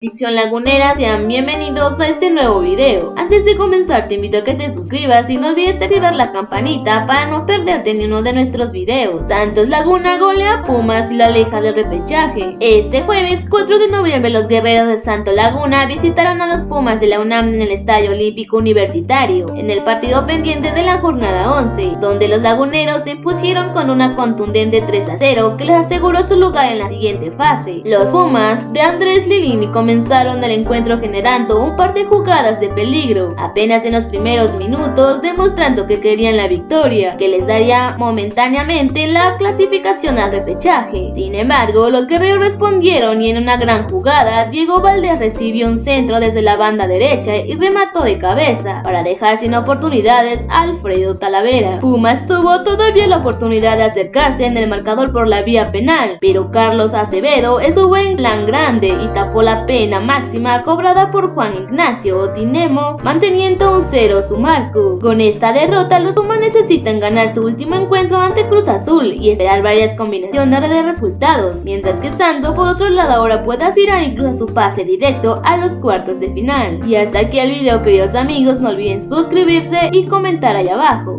Ficción Lagunera, sean bienvenidos a este nuevo video. Antes de comenzar te invito a que te suscribas y no olvides activar la campanita para no perderte ni uno de nuestros videos. Santos Laguna golea Pumas y la aleja del repechaje. Este jueves 4 de noviembre los guerreros de Santo Laguna visitaron a los Pumas de la UNAM en el Estadio Olímpico Universitario, en el partido pendiente de la jornada 11, donde los laguneros se impusieron con una contundente 3 a 0 que les aseguró su lugar en la siguiente fase. Los Pumas de Andrés Lilini comenzaron el encuentro generando un par de jugadas de peligro, apenas en los primeros minutos demostrando que querían la victoria, que les daría momentáneamente la clasificación al repechaje. Sin embargo, los guerreros respondieron y en una gran jugada, Diego Valdés recibió un centro desde la banda derecha y remató de cabeza, para dejar sin oportunidades a Alfredo Talavera. Pumas tuvo todavía la oportunidad de acercarse en el marcador por la vía penal, pero Carlos Acevedo estuvo en plan grande y tapó la pena pena máxima cobrada por Juan Ignacio Tinemo, manteniendo un cero su marco. Con esta derrota, los Pumas necesitan ganar su último encuentro ante Cruz Azul y esperar varias combinaciones de resultados, mientras que Santo por otro lado ahora puede aspirar incluso a su pase directo a los cuartos de final. Y hasta aquí el video queridos amigos, no olviden suscribirse y comentar ahí abajo.